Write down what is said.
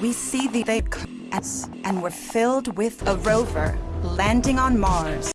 we see the they and we're filled with a rover landing on Mars.